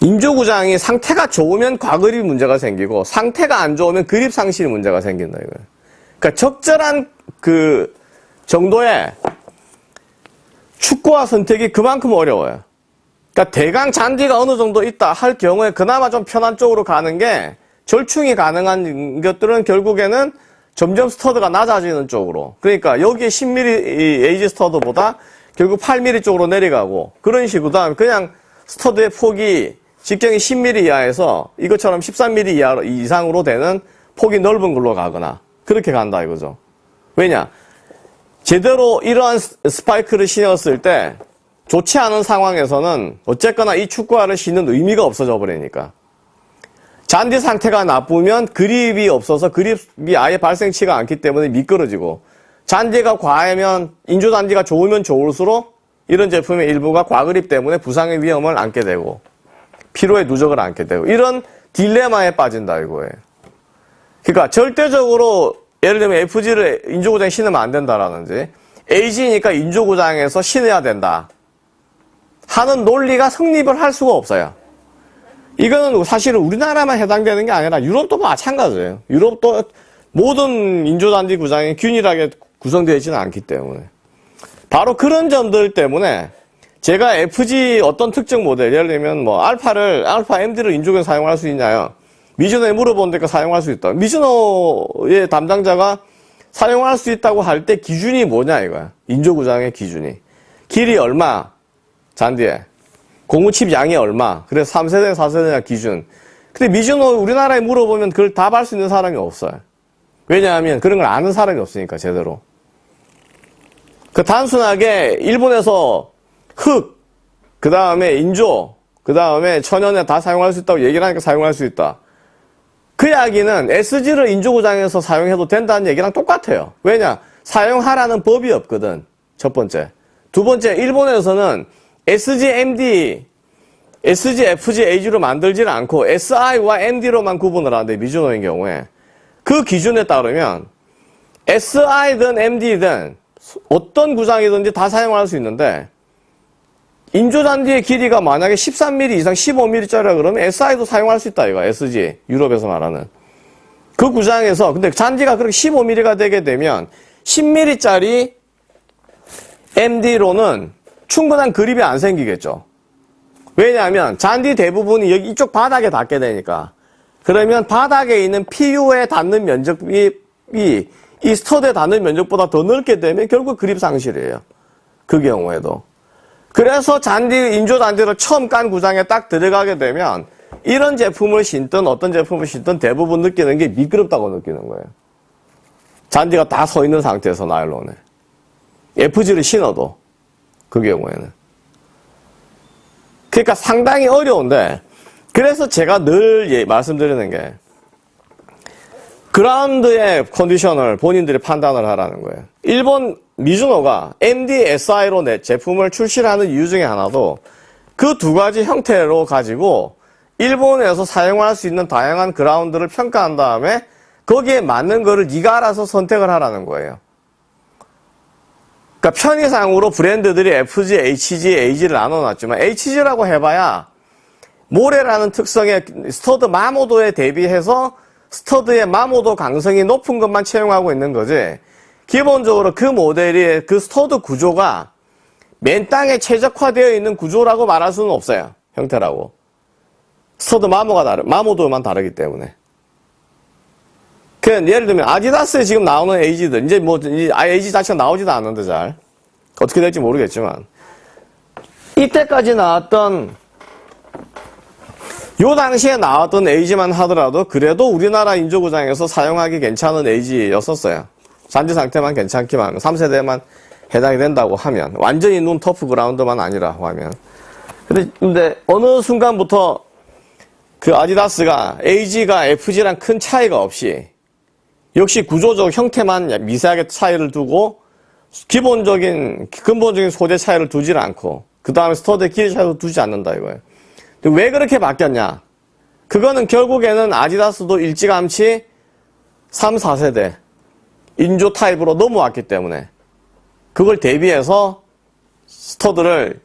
인조구장이 상태가 좋으면 과그립 문제가 생기고 상태가 안 좋으면 그립 상실 문제가 생긴다 이거예요. 그러니까 적절한 그 정도의 축구화 선택이 그만큼 어려워요. 그러니까 대강 잔디가 어느 정도 있다 할 경우에 그나마 좀 편한 쪽으로 가는 게 절충이 가능한 것들은 결국에는 점점 스터드가 낮아지는 쪽으로 그러니까 여기에 10mm AG 스터드보다 결국 8mm 쪽으로 내려가고 그런 식으로 다음 그냥 스터드의 폭이 직경이 10mm 이하에서 이것처럼 13mm 이하, 이상으로 되는 폭이 넓은 걸로 가거나 그렇게 간다 이거죠. 왜냐? 제대로 이러한 스파이크를 신었을 때 좋지 않은 상황에서는 어쨌거나 이 축구화를 신는 의미가 없어져 버리니까. 잔디 상태가 나쁘면 그립이 없어서 그립이 아예 발생치가 않기 때문에 미끄러지고 잔디가 과하면 인조 잔디가 좋으면 좋을수록 이런 제품의 일부가 과그립 때문에 부상의 위험을 안게 되고 피로에 누적을 않게 되고 이런 딜레마에 빠진다 이거예요. 그러니까 절대적으로 예를 들면 FG를 인조구장에 신으면 안 된다라는지 AG니까 인조구장에서 신어야 된다 하는 논리가 성립을 할 수가 없어요. 이거는 사실은 우리나라만 해당되는 게 아니라 유럽도 마찬가지예요. 유럽도 모든 인조단지 구장이 균일하게 구성되어 있지는 않기 때문에 바로 그런 점들 때문에 제가 FG 어떤 특정 모델 예를 들면 뭐 알파를 알파 MD를 인조구에 사용할 수 있냐요. 미즈노에 물어보니까 사용할 수 있다. 미즈노의 담당자가 사용할 수 있다고 할 때 기준이 뭐냐 이거야. 인조구장의 기준이. 길이 얼마 잔디에 공구칩 양이 얼마 그래서 3세대 4세대냐 기준. 근데 미즈노 우리나라에 물어보면 그걸 답할 수 있는 사람이 없어요. 왜냐하면 그런 걸 아는 사람이 없으니까 제대로. 그 단순하게 일본에서 흙, 그 다음에 인조, 그 다음에 천연에 다 사용할 수 있다고 얘기를 하니까 사용할 수 있다. 그 이야기는 SG를 인조구장에서 사용해도 된다는 얘기랑 똑같아요. 왜냐? 사용하라는 법이 없거든. 첫 번째. 두 번째, 일본에서는 SG, MD, SG, FG, AG로 만들지를 않고 SI와 MD로만 구분을 하는데, 미즈노인 경우에. 그 기준에 따르면 SI든 MD든 어떤 구장이든지 다 사용할 수 있는데 인조잔디의 길이가 만약에 13mm 이상 15mm짜리라 그러면 SI도 사용할 수 있다 이거 SG 유럽에서 말하는 그 구장에서 근데 잔디가 그렇게 15mm가 되게 되면 10mm짜리 MD로는 충분한 그립이 안 생기겠죠. 왜냐하면 잔디 대부분이 여기 이쪽 바닥에 닿게 되니까. 그러면 바닥에 있는 PU에 닿는 면적이 이 스터드에 닿는 면적보다 더 넓게 되면 결국 그립 상실이에요. 그 경우에도. 그래서 잔디, 인조 잔디를 처음 깐 구장에 딱 들어가게 되면 이런 제품을 신든 어떤 제품을 신든 대부분 느끼는 게 미끄럽다고 느끼는 거예요. 잔디가 다 서 있는 상태에서 나일론에. FG를 신어도 그 경우에는. 그러니까 상당히 어려운데 그래서 제가 늘 예, 말씀드리는 게 그라운드의 컨디션을 본인들이 판단을 하라는 거예요. 일본 미즈노가 MDSI로 내 제품을 출시하는 이유 중에 하나도 그 두 가지 형태로 가지고 일본에서 사용할 수 있는 다양한 그라운드를 평가한 다음에 거기에 맞는 거를 네가 알아서 선택을 하라는 거예요. 그러니까 편의상으로 브랜드들이 FG, HG, AG를 나눠놨지만 HG라고 해봐야 모래라는 특성의 스터드 마모도에 대비해서 스터드의 마모도 강성이 높은 것만 채용하고 있는 거지 기본적으로 그 모델이 그 스터드 구조가 맨 땅에 최적화되어 있는 구조라고 말할 수는 없어요. 형태라고. 스터드 마모가 다르, 마모도만 다르기 때문에. 그 예를 들면 아디다스에 지금 나오는 에이지들 이제 뭐 에이지 자체가 나오지도 않는데 잘. 어떻게 될지 모르겠지만. 이때까지 나왔던 요 당시에 나왔던 에이지만 하더라도 그래도 우리나라 인조구장에서 사용하기 괜찮은 에이지였었어요. 잔디 상태만 괜찮기만 하면 3세대만 해당이 된다고 하면 완전히 눈 터프 그라운드만 아니라고 하면. 근데, 근데 어느 순간부터 그 아디다스가 AG가 FG랑 큰 차이가 없이 역시 구조적 형태만 미세하게 차이를 두고 기본적인 근본적인 소재 차이를 두질 않고 그 다음에 스터드 길이 차이도 두지 않는다 이거예요. 왜 그렇게 바뀌었냐? 그거는 결국에는 아디다스도 일찌감치 3, 4세대 인조 타입으로 넘어왔기 때문에 그걸 대비해서 스터드를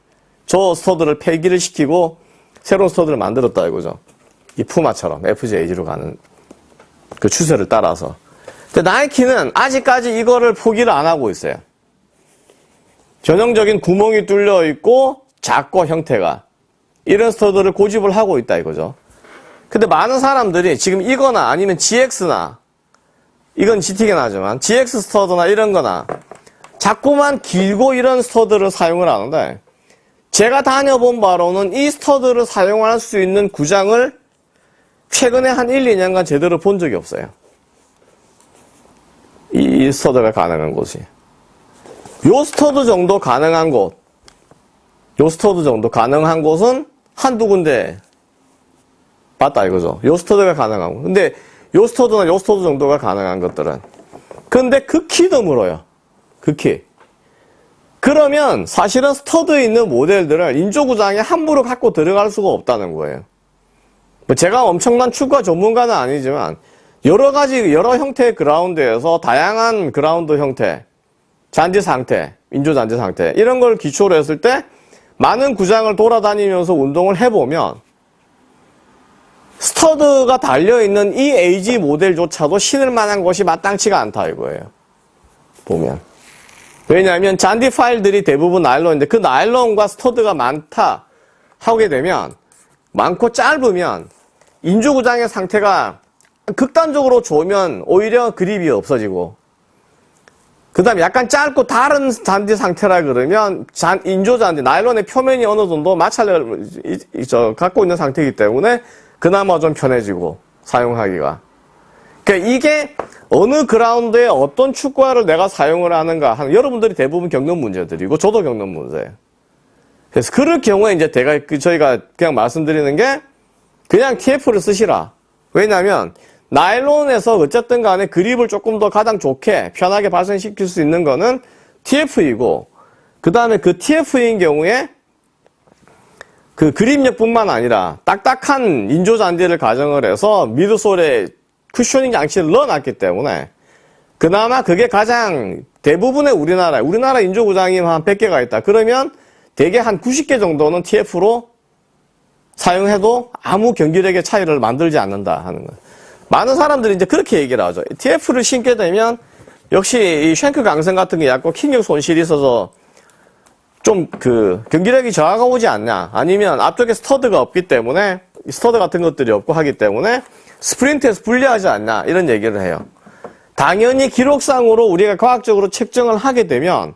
저 스터드를 폐기를 시키고 새로운 스터드를 만들었다 이거죠. 이 푸마처럼 FG AG로 가는 그 추세를 따라서. 근데 나이키는 아직까지 이거를 포기를 안 하고 있어요. 전형적인 구멍이 뚫려 있고 작고 형태가 이런 스터드를 고집을 하고 있다 이거죠. 근데 많은 사람들이 지금 이거나 아니면 GX나 이건 GT긴 하지만 GX 스터드나 이런 거나 자꾸만 길고 이런 스터드를 사용을 하는데 제가 다녀본 바로는 이 스터드를 사용할 수 있는 구장을 최근에 한 1, 2년간 제대로 본 적이 없어요. 이 스터드가 가능한 곳이. 요 스터드 정도 가능한 곳, 요 스터드 정도 가능한 곳은 한두 군데 봤다 이거죠. 요 스터드가 가능한 곳. 근데 요 스터드나 요 스터드 정도가 가능한 것들은. 근데 극히 드물어요. 극히. 그러면 사실은 스터드에 있는 모델들을 인조구장에 함부로 갖고 들어갈 수가 없다는 거예요. 뭐 제가 엄청난 축구 전문가는 아니지만 여러 가지 여러 형태의 그라운드에서 다양한 그라운드 형태, 잔디 상태, 인조 잔디 상태 이런 걸 기초로 했을 때 많은 구장을 돌아다니면서 운동을 해보면 스터드가 달려있는 이 AG 모델조차도 신을 만한 것이 마땅치가 않다 이거예요. 보면. 왜냐하면 잔디 파일들이 대부분 나일론인데 그 나일론과 스터드가 많다 하게 되면 많고 짧으면 인조구장의 상태가 극단적으로 좋으면 오히려 그립이 없어지고 그 다음에 약간 짧고 다른 잔디 상태라 그러면 잔, 인조 잔디, 나일론의 표면이 어느 정도 마찰을 갖고 있는 상태이기 때문에 그나마 좀 편해지고 사용하기가. 그러니까 이게 어느 그라운드에 어떤 축구화를 내가 사용을 하는가 하는 여러분들이 대부분 겪는 문제들이고 저도 겪는 문제예요. 그래서 그럴 경우에 이제 제가 그 저희가 그냥 말씀드리는 게 그냥 TF를 쓰시라. 왜냐하면 나일론에서 어쨌든 간에 그립을 조금 더 가장 좋게 편하게 발생시킬 수 있는 거는 TF이고 그 다음에 그 TF인 경우에 그 그립력뿐만 아니라 딱딱한 인조 잔디를 가정을 해서 미드솔에 쿠셔닝 장치를 넣어놨기 때문에 그나마 그게 가장 대부분의 우리나라 우리나라 인조 구장이 한 100개가 있다. 그러면 대개 한 90개 정도는 TF로 사용해도 아무 경기력의 차이를 만들지 않는다 하는 거예요. 많은 사람들이 이제 그렇게 얘기를 하죠. TF를 신게 되면 역시 이 shank 강성 같은 게 약간 킥력 손실이 있어서 좀 그 경기력이 저하가 오지 않냐 아니면 앞쪽에 스터드가 없기 때문에 스터드 같은 것들이 없고 하기 때문에 스프린트에서 불리하지 않냐 이런 얘기를 해요. 당연히 기록상으로 우리가 과학적으로 측정을 하게 되면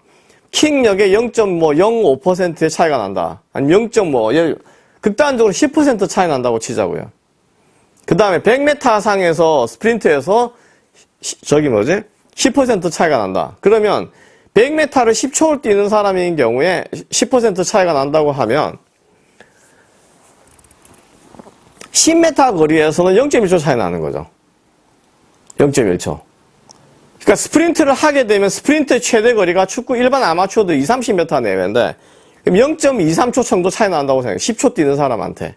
킥력의 0.05%의 차이가 난다. 아니면 0.5 극단적으로 10% 차이 난다고 치자고요. 그 다음에 100m 상에서 스프린트에서 시- 저기 뭐지? 10% 차이가 난다. 그러면 100m를 10초를 뛰는 사람인 경우에 10% 차이가 난다고 하면 10m 거리에서는 0.1초 차이 나는 거죠. 0.1초. 그러니까 스프린트를 하게 되면 스프린트의 최대 거리가 축구 일반 아마추어도 2, 30m 내외인데 그럼 0.23초 정도 차이 난다고 생각해요. 10초 뛰는 사람한테.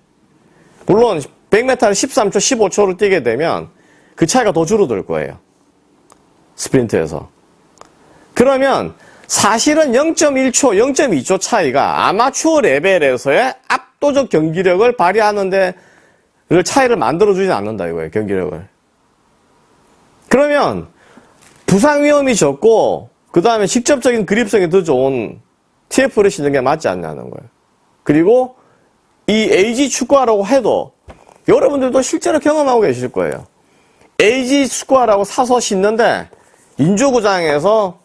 물론 100m를 13초, 15초를 뛰게 되면 그 차이가 더 줄어들 거예요. 스프린트에서. 그러면 사실은 0.1초, 0.2초 차이가 아마추어 레벨에서의 압도적 경기력을 발휘하는데 그 차이를 만들어주진 않는다 이거예요. 경기력을. 그러면 부상 위험이 적고 그 다음에 직접적인 그립성이 더 좋은 TF를 신는 게 맞지 않냐는 거예요. 그리고 이 AG 축구화라고 해도 여러분들도 실제로 경험하고 계실 거예요. AG 축구화라고 사서 신는데 인조구장에서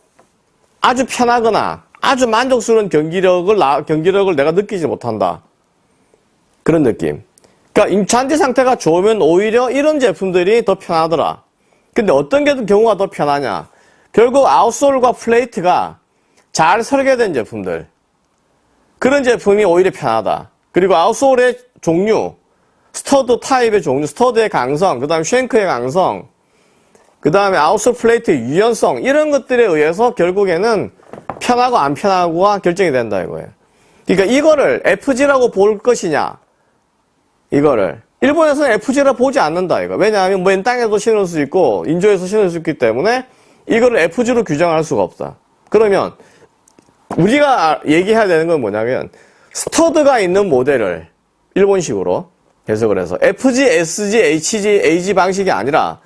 아주 편하거나 아주 만족스러운 경기력을 나- 경기력을 내가 느끼지 못한다. 그런 느낌. 그러니까 잔디 상태가 좋으면 오히려 이런 제품들이 더 편하더라. 근데 어떤 게 경우가 더 편하냐? 결국 outsole과 plate가 잘 설계된 제품들. 그런 제품이 오히려 편하다. 그리고 outsole의 종류, stud 타입의 종류, stud의 강성, 그 다음에 shank의 강성, 그 다음에 outsole plate의 유연성, 이런 것들에 의해서 결국에는 편하고 안 편하고가 결정이 된다 이거예요. 그러니까 이거를 FG라고 볼 것이냐, 이거를. 일본에서는 FG라 보지 않는다, 이거. 왜냐하면 맨 땅에도 신을 수 있고, 인조에서 신을 수 있기 때문에 이거를 FG로 규정할 수가 없다. 그러면 우리가 얘기해야 되는 건 뭐냐면, stud가 있는 모델을 일본식으로 해석을 해서 FG, SG, HG, AG 방식이 아니라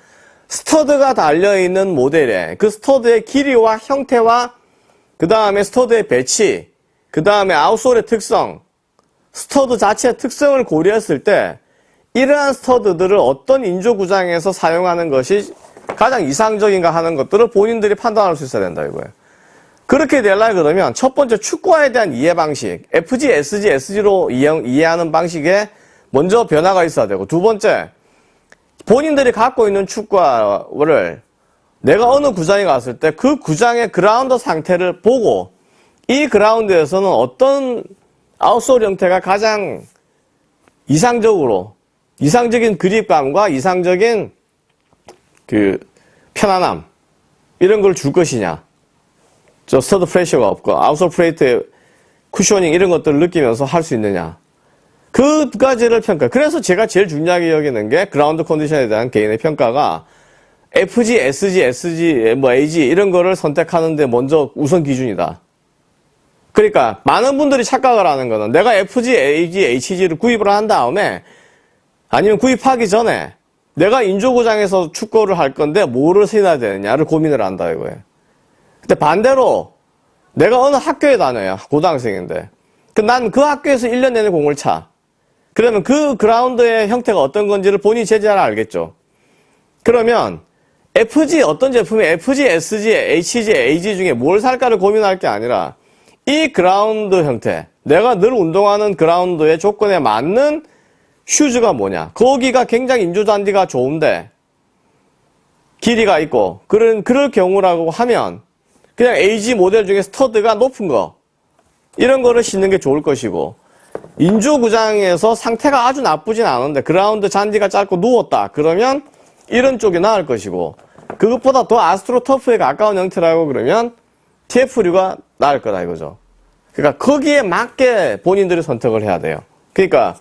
stud가 달려있는 모델에 그 stud의 길이와 형태와 그 다음에 stud의 배치, 그 다음에 outsole의 특성, stud 자체의 특성을 고려했을 때 이러한 stud들을 어떤 인조구장에서 사용하는 것이 가장 이상적인가 하는 것들을 본인들이 판단할 수 있어야 된다 이거예요. 그렇게 되려 그러면 첫 번째 축구화에 대한 이해 방식, FG, SG, SG로 이해, 이해하는 방식에 먼저 변화가 있어야 되고 두 번째 본인들이 갖고 있는 축구화를 내가 어느 구장에 갔을 때 그 구장의 그라운드 상태를 보고 이 그라운드에서는 어떤 아웃솔 형태가 가장 이상적으로 이상적인 그립감과 이상적인 그 편안함 이런 걸 줄 것이냐. 저 stud pressure가 없고 outsole plate의 cushioning 이런 것들을 느끼면서 할 수 있느냐 그 두 가지를 평가. 그래서 제가 제일 중요하게 여기는 게 그라운드 컨디션에 대한 개인의 평가가 FG, SG, SG, 뭐 AG 이런 거를 선택하는데 먼저 우선 기준이다. 그러니까 많은 분들이 착각을 하는 거는 내가 FG, AG, HG를 구입을 한 다음에 아니면 구입하기 전에 내가 인조구장에서 축구를 할 건데 뭐를 신어야 되느냐를 고민을 한다 이거예요. 근데 반대로 내가 어느 학교에 다녀요. 고등학생인데. 난 그 학교에서 1년 내내 공을 차. 그러면 그 그라운드의 형태가 어떤 건지를 본인이 잘 알겠죠. 그러면 FG 어떤 제품이 FG, SG, HG, AG 중에 뭘 살까를 고민할 게 아니라 이 그라운드 형태, 내가 늘 운동하는 그라운드의 조건에 맞는 슈즈가 뭐냐. 거기가 굉장히 인조잔디가 좋은데 길이가 있고 그런 그럴 경우라고 하면 그냥 AG 모델 중에 stud가 높은 거 이런 거를 신는 게 좋을 것이고 인조구장에서 상태가 아주 나쁘진 않은데 그라운드 잔디가 짧고 누웠다 그러면 이런 쪽이 나을 것이고 그것보다 더 astro turf에 가까운 형태라고 그러면 TF류가 나을 거다 이거죠. 그러니까 거기에 맞게 본인들이 선택을 해야 돼요. 그러니까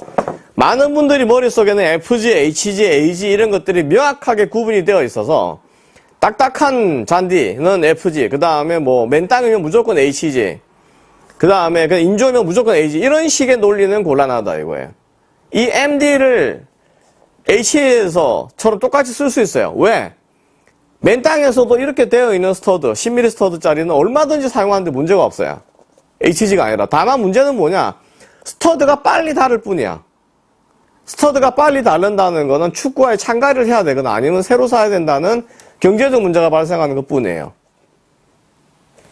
많은 분들이 머릿속에는 FG, HG, AG 이런 것들이 명확하게 구분이 되어 있어서 딱딱한 잔디는 FG, 그 다음에 뭐 맨땅이면 무조건 HG, 그 다음에 그 인조면 무조건 AG 이런 식의 논리는 곤란하다 이거예요. 이 MG를 HG에서처럼 똑같이 쓸 수 있어요. 왜? 맨 땅에서도 이렇게 되어 있는 stud, 10mm stud짜리는 얼마든지 사용하는데 문제가 없어요. HG가 아니라. 다만 문제는 뭐냐? stud가 빨리 닳을 뿐이야. stud가 빨리 닳는다는 거는 축구화에 창갈이를 해야 되거나 아니면 새로 사야 된다는 경제적 문제가 발생하는 것 뿐이에요.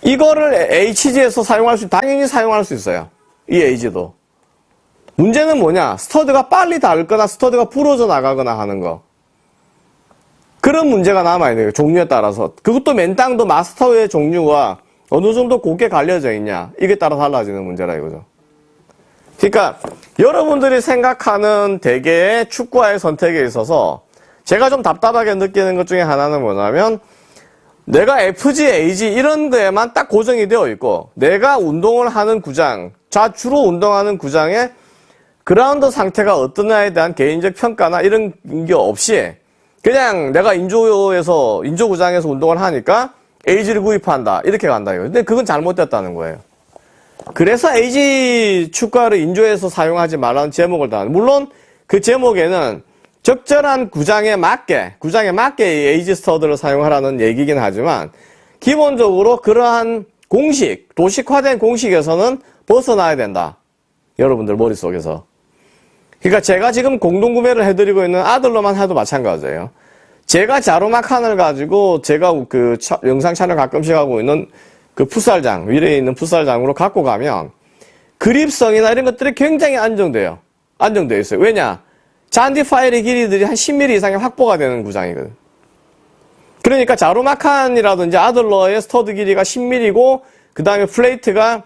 이거를 HG에서 사용할 수, 당연히 사용할 수 있어요. 이 AG도. 문제는 뭐냐? stud가 빨리 닳거나 stud가 부러져 나가거나 하는 거. 그런 문제가 남아있는 거예요. 종류에 따라서. 그것도 맨땅도 마스터의 종류가 어느 정도 곱게 갈려져 있냐. 이게 따라 달라지는 문제라 이거죠. 그러니까 여러분들이 생각하는 대개의 축구화의 선택에 있어서 제가 좀 답답하게 느끼는 것 중에 하나는 뭐냐면 내가 FG, AG 이런 거에만 딱 고정이 되어 있고 내가 운동을 하는 구장, 자 주로 운동하는 구장의 그라운드 상태가 어떠냐에 대한 개인적 평가나 이런 게 없이 그냥 내가 인조에서 인조구장에서 운동을 하니까 AG를 구입한다 이렇게 간다 이거. 근데 그건 잘못됐다는 거예요. 그래서 AG 축구화를 인조에서 사용하지 말라는 제목을 다. 물론 그 제목에는 적절한 구장에 맞게 구장에 맞게 AG 스터드를 사용하라는 얘기긴 하지만 기본적으로 그러한 공식 도식화된 공식에서는 벗어나야 된다. 여러분들 머릿속에서. 그러니까 제가 지금 공동구매를 해드리고 있는 아들로만 해도 마찬가지예요. 제가 자루마칸을 가지고 제가 그 차, 영상 촬영 가끔씩 하고 있는 그 풋살장, 위에 있는 풋살장으로 갖고 가면 그립성이나 이런 것들이 굉장히 안정돼요. 안정되어 있어요. 왜냐? 잔디 pile의 길이들이 한 10mm 이상의 확보가 되는 구장이거든. 그러니까 자루마칸이라든지 아들러의 stud 길이가 10mm고 그 다음에 plate가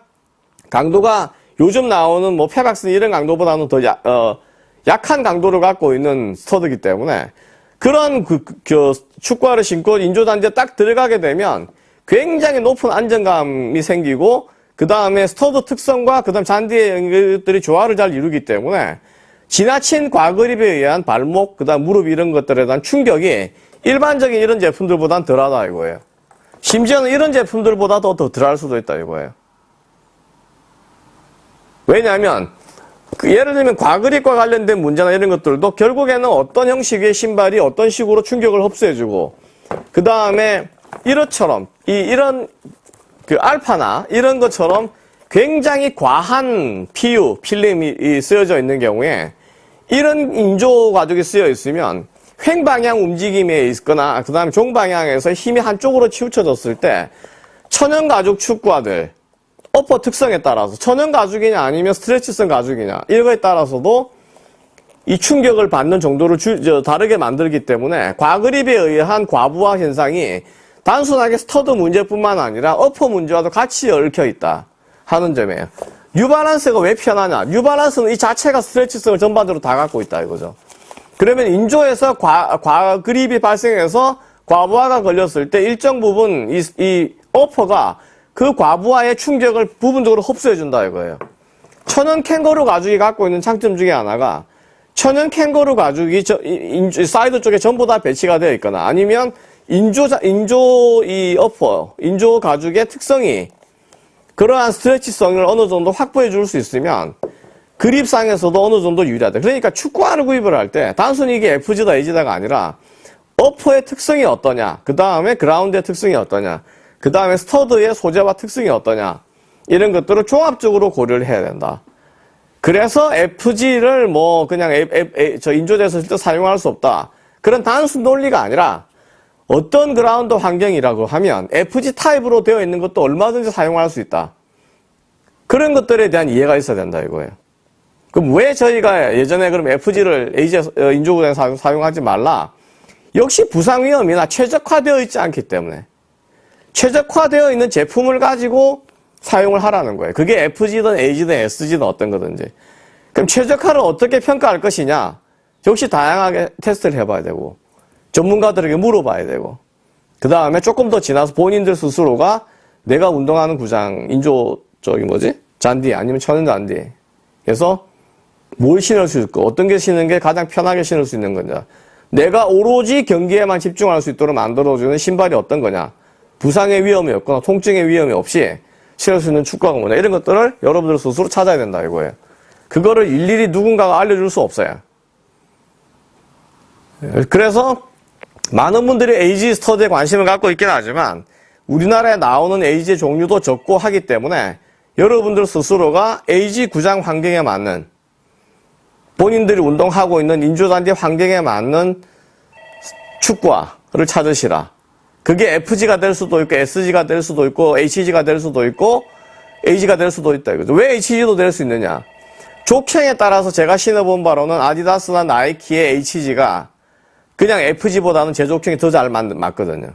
강도가 요즘 나오는 뭐 Pebax 이런 강도보다는 더 야, 어, 약한 강도를 갖고 있는 stud기 때문에 그런 그, 그, 그 축구화를 신고 인조잔디에 딱 들어가게 되면 굉장히 높은 안정감이 생기고 그 다음에 stud 특성과 그 다음 잔디의 것들이 조화를 잘 이루기 때문에 지나친 과그립에 의한 발목, 그 다음 무릎 이런 것들에 대한 충격이 일반적인 이런 제품들보다는 덜하다 이거예요. 심지어는 이런 제품들보다도 더 덜할 수도 있다 이거예요. 왜냐하면 그 예를 들면 과그립과 관련된 문제나 이런 것들도 결국에는 어떤 형식의 신발이 어떤 식으로 충격을 흡수해주고 그 다음에 이렇처럼 이 이런 그 알파나 이런 것처럼 굉장히 과한 PU 필름이 쓰여져 있는 경우에 이런 인조 가죽이 쓰여 있으면 횡방향 움직임에 있거나 그 다음에 종방향에서 힘이 한쪽으로 치우쳐졌을 때 천연 가죽 축구화들 upper 특성에 따라서 천연 가죽이냐 아니면 stretch성 가죽이냐 이거에 따라서도 이 충격을 받는 정도를 주, 저, 다르게 만들기 때문에 과그립에 의한 과부하 현상이 단순하게 stud 문제뿐만 아니라 upper 문제와도 같이 얽혀 있다 하는 점이에요. 뉴발란스가 왜 편하냐? 뉴발란스는 이 자체가 stretch성을 전반적으로 다 갖고 있다 이거죠. 그러면 인조에서 과, 과그립이 발생해서 과부하가 걸렸을 때 일정 부분 이, 이 upper가 그 과부하의 충격을 부분적으로 흡수해 준다 이거예요. 천연 캥거루 가죽이 갖고 있는 장점 중에 하나가 천연 캥거루 가죽이 저, 인, 사이드 쪽에 전부 다 배치가 되어 있거나 아니면 인조, 인조 이 upper, 인조 가죽의 특성이 그러한 stretch성을 어느 정도 확보해 줄 수 있으면 그립상에서도 어느 정도 유리하다. 그러니까 축구화를 구입을 할 때 단순히 이게 FG다, AG다가 아니라 upper의 특성이 어떠냐, 그 다음에 그라운드의 특성이 어떠냐, 그 다음에 stud의 소재와 특성이 어떠냐, 이런 것들을 종합적으로 고려를 해야 된다. 그래서 FG를 뭐 그냥 저 인조에서 사용할 수 없다. 그런 단순 논리가 아니라 어떤 그라운드 환경이라고 하면 FG 타입으로 되어 있는 것도 얼마든지 사용할 수 있다. 그런 것들에 대한 이해가 있어야 된다 이거예요. 그럼 왜 저희가 예전에 그럼 FG를 AG 어, 인조구장에 사용하지 말라? 역시 부상 위험이나 최적화되어 있지 않기 때문에 최적화되어 있는 제품을 가지고 사용을 하라는 거예요. 그게 FG든 AG든 SG든 어떤 거든지. 그럼 최적화를 어떻게 평가할 것이냐? 역시 다양하게 테스트를 해봐야 되고 전문가들에게 물어봐야 되고 그 다음에 조금 더 지나서 본인들 스스로가 내가 운동하는 구장 인조 저기 뭐지? 잔디 아니면 천연 잔디. 그래서 뭘 신을 수 있고 어떤 게 신는 게 가장 편하게 신을 수 있는 거냐. 내가 오로지 경기에만 집중할 수 있도록 만들어주는 신발이 어떤 거냐. 부상의 위험이 없거나 통증의 위험이 없이 신을 수 있는 축구화가 뭐냐. 이런 것들을 여러분들 스스로 찾아야 된다 이거예요. 그거를 일일이 누군가가 알려줄 수 없어요. 그래서 많은 분들이 AG 스터디에 관심을 갖고 있긴 하지만 우리나라에 나오는 AG 종류도 적고 하기 때문에 여러분들 스스로가 AG 구장 환경에 맞는 본인들이 운동하고 있는 인조단지 환경에 맞는 축구화를 찾으시라. 그게 FG가 될 수도 있고 SG가 될 수도 있고 HG가 될 수도 있고 AG가 될 수도 있다 이거죠. 왜 HG도 될 수 있느냐? 족행에 따라서 제가 신어본 바로는 아디다스나 나이키의 HG가 그냥 FG보다는 제조형이 더 잘 맞거든요.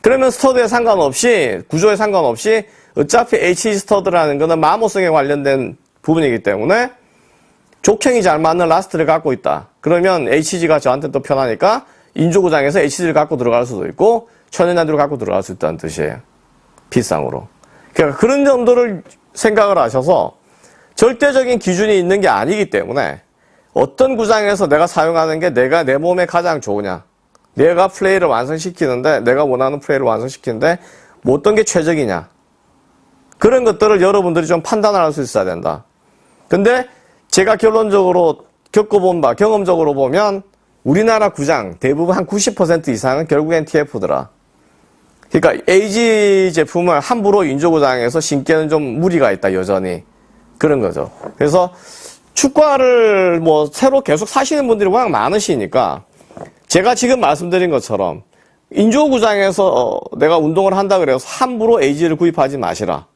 그러면 stud에 상관없이 구조에 상관없이 어차피 HG stud라는 것은 마모성에 관련된 부분이기 때문에 족형이 잘 맞는 last를 갖고 있다. 그러면 HG가 저한테 또 편하니까 인조구장에서 HG를 갖고 들어갈 수도 있고 천연잔디를 갖고 들어갈 수 있다는 뜻이에요. 비상으로. 그러니까 그런 정도를 생각을 하셔서 절대적인 기준이 있는 게 아니기 때문에 어떤 구장에서 내가 사용하는 게 내가 내 몸에 가장 좋으냐. 내가 플레이를 완성시키는데, 내가 원하는 플레이를 완성시키는데, 뭐 어떤 게 최적이냐. 그런 것들을 여러분들이 좀 판단을 할 수 있어야 된다. 근데 제가 결론적으로 겪어본 바, 경험적으로 보면 우리나라 구장 대부분 한 90% 이상은 결국엔 TF더라. 그러니까 AG 제품을 함부로 인조구장에서 신기에는 좀 무리가 있다, 여전히. 그런 거죠. 그래서 축구화를 뭐 새로 계속 사시는 분들이 워낙 많으시니까 제가 지금 말씀드린 것처럼 인조구장에서 어, 내가 운동을 한다 그래서 함부로 AG를 구입하지 마시라.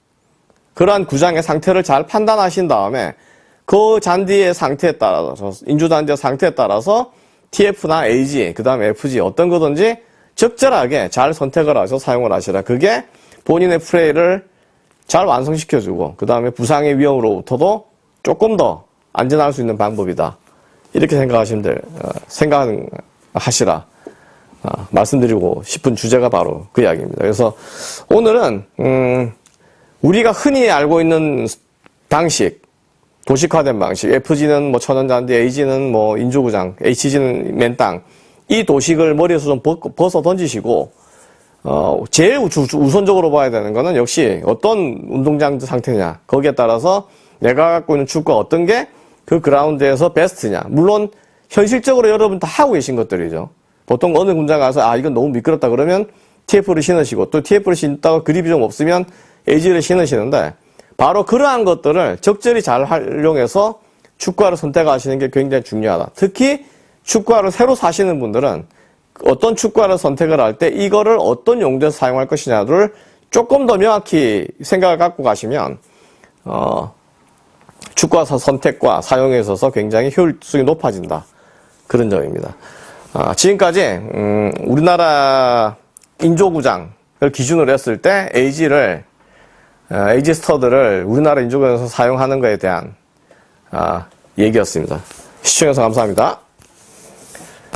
그러한 구장의 상태를 잘 판단하신 다음에 그 잔디의 상태에 따라서 인조잔디의 상태에 따라서 TF나 AG 그 다음에 FG 어떤 거든지 적절하게 잘 선택을 하셔서 사용을 하시라. 그게 본인의 플레이를 잘 완성시켜주고 그 다음에 부상의 위험으로부터도 조금 더 안전할 수 있는 방법이다. 이렇게 생각하시면 될, 어, 생각하시라. 어, 말씀드리고 싶은 주제가 바로 그 이야기입니다. 그래서 오늘은, 음, 우리가 흔히 알고 있는 방식, 도식화된 방식, FG는 뭐 천연잔디, AG는 뭐 인조구장, HG는 맨땅, 이 도식을 머리에서 좀 벗어 던지시고, 어, 제일 우선적으로 봐야 되는 거는 역시 어떤 운동장 상태냐, 거기에 따라서 내가 갖고 있는 축구가 어떤 게 그 그라운드에서 베스트냐. 물론 현실적으로 여러분 다 하고 계신 것들이죠. 보통 어느 군장 가서 아 이건 너무 미끄럽다 그러면 TF를 신으시고 또 TF를 신다고 그립이 좀 없으면 AG를 신으시는데 바로 그러한 것들을 적절히 잘 활용해서 축구화를 선택하시는 게 굉장히 중요하다. 특히 축구화를 새로 사시는 분들은 어떤 축구화를 선택을 할 때 이거를 어떤 용도에서 사용할 것이냐를 조금 더 명확히 생각을 갖고 가시면 어, 축구화 선택과 사용에 있어서 굉장히 효율성이 높아진다. 그런 점입니다. 아, 지금까지 음, 우리나라 인조구장을 기준으로 했을 때 AG를 아, AG 스터드를 우리나라 인조구장에서 사용하는 것에 대한 아, 얘기였습니다. 시청해주셔서 감사합니다.